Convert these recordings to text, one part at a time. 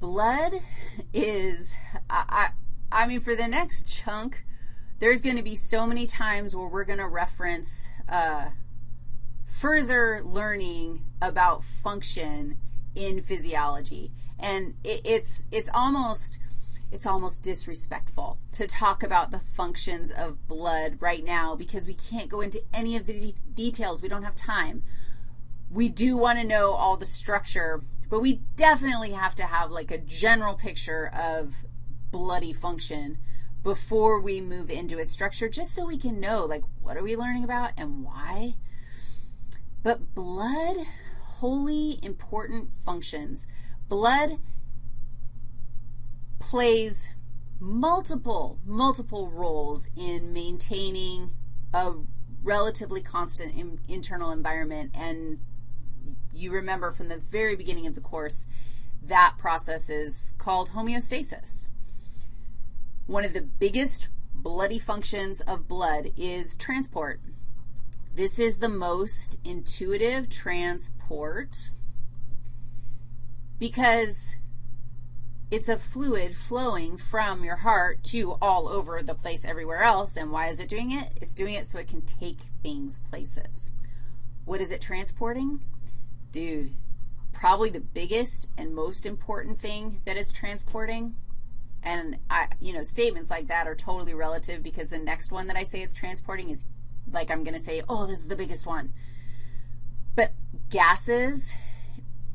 blood is, I, I, I mean, for the next chunk, there's going to be so many times where we're going to reference uh, further learning about function in physiology. And it, it's, it's almost, it's almost disrespectful to talk about the functions of blood right now because we can't go into any of the de details. We don't have time. We do want to know all the structure, but we definitely have to have like a general picture of bloody function before we move into its structure just so we can know, like, what are we learning about and why? But blood, wholly important functions. Blood plays multiple, multiple roles in maintaining a relatively constant in, internal environment. And you remember from the very beginning of the course, that process is called homeostasis. One of the biggest bloody functions of blood is transport. This is the most intuitive transport because it's a fluid flowing from your heart to all over the place everywhere else. And why is it doing it? It's doing it so it can take things places. What is it transporting? Dude, probably the biggest and most important thing that it's transporting and, I, you know, statements like that are totally relative because the next one that I say it's transporting is like I'm going to say, oh, this is the biggest one. But gases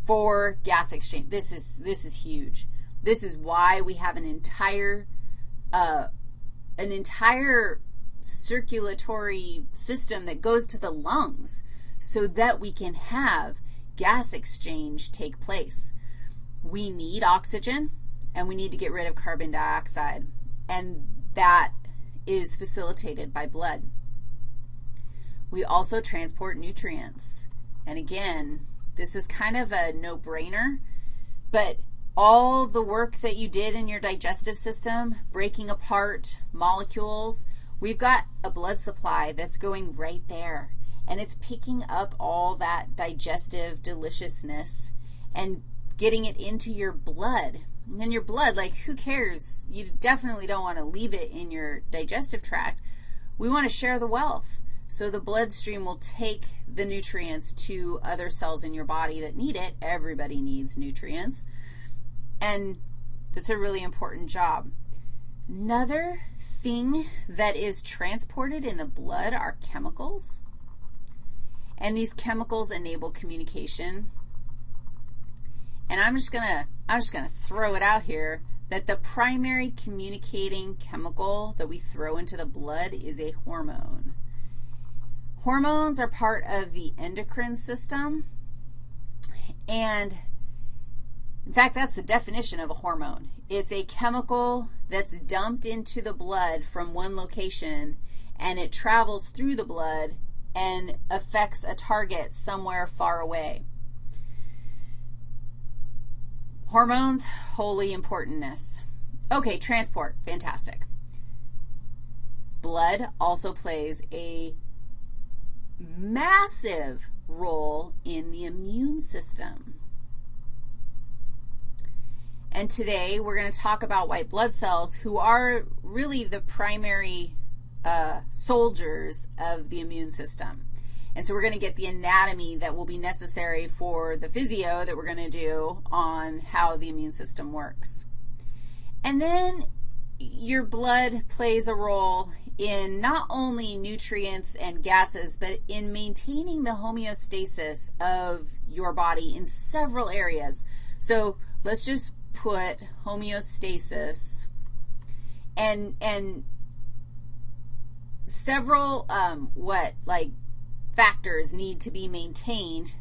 for gas exchange, this is, this is huge. This is why we have an entire, uh, an entire circulatory system that goes to the lungs so that we can have gas exchange take place. We need oxygen and we need to get rid of carbon dioxide, and that is facilitated by blood. We also transport nutrients. And again, this is kind of a no-brainer, but all the work that you did in your digestive system, breaking apart molecules, we've got a blood supply that's going right there, and it's picking up all that digestive deliciousness and getting it into your blood and your blood, like who cares? You definitely don't want to leave it in your digestive tract. We want to share the wealth. So the bloodstream will take the nutrients to other cells in your body that need it. Everybody needs nutrients. And that's a really important job. Another thing that is transported in the blood are chemicals. And these chemicals enable communication and I'm just going to I'm just going to throw it out here that the primary communicating chemical that we throw into the blood is a hormone. Hormones are part of the endocrine system, and in fact, that's the definition of a hormone. It's a chemical that's dumped into the blood from one location, and it travels through the blood and affects a target somewhere far away. Hormones, wholly importantness. Okay, transport, fantastic. Blood also plays a massive role in the immune system. And today we're going to talk about white blood cells who are really the primary uh, soldiers of the immune system. And so we're going to get the anatomy that will be necessary for the physio that we're going to do on how the immune system works. And then your blood plays a role in not only nutrients and gases, but in maintaining the homeostasis of your body in several areas. So let's just put homeostasis and, and several, um, what, like factors need to be maintained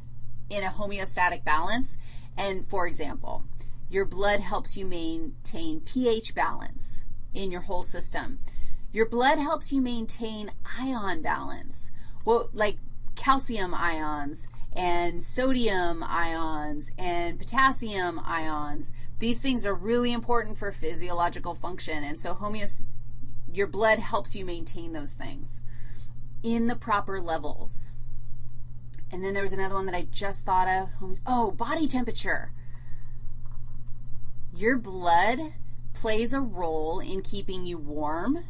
in a homeostatic balance. And for example, your blood helps you maintain pH balance in your whole system. Your blood helps you maintain ion balance. Well, like calcium ions and sodium ions and potassium ions. These things are really important for physiological function, and so homeost your blood helps you maintain those things in the proper levels. And then there was another one that I just thought of. Oh, body temperature. Your blood plays a role in keeping you warm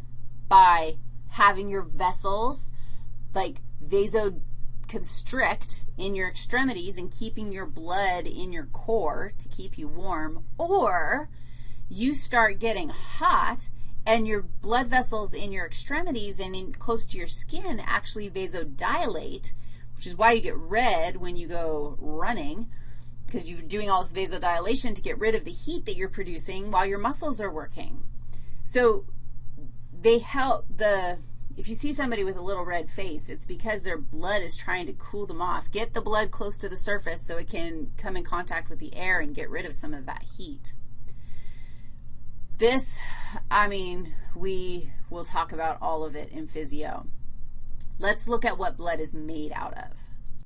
by having your vessels like vasoconstrict in your extremities and keeping your blood in your core to keep you warm, or you start getting hot and your blood vessels in your extremities and in close to your skin actually vasodilate, which is why you get red when you go running because you're doing all this vasodilation to get rid of the heat that you're producing while your muscles are working. So they help the, if you see somebody with a little red face, it's because their blood is trying to cool them off. Get the blood close to the surface so it can come in contact with the air and get rid of some of that heat. This, I mean, we will talk about all of it in physio. Let's look at what blood is made out of.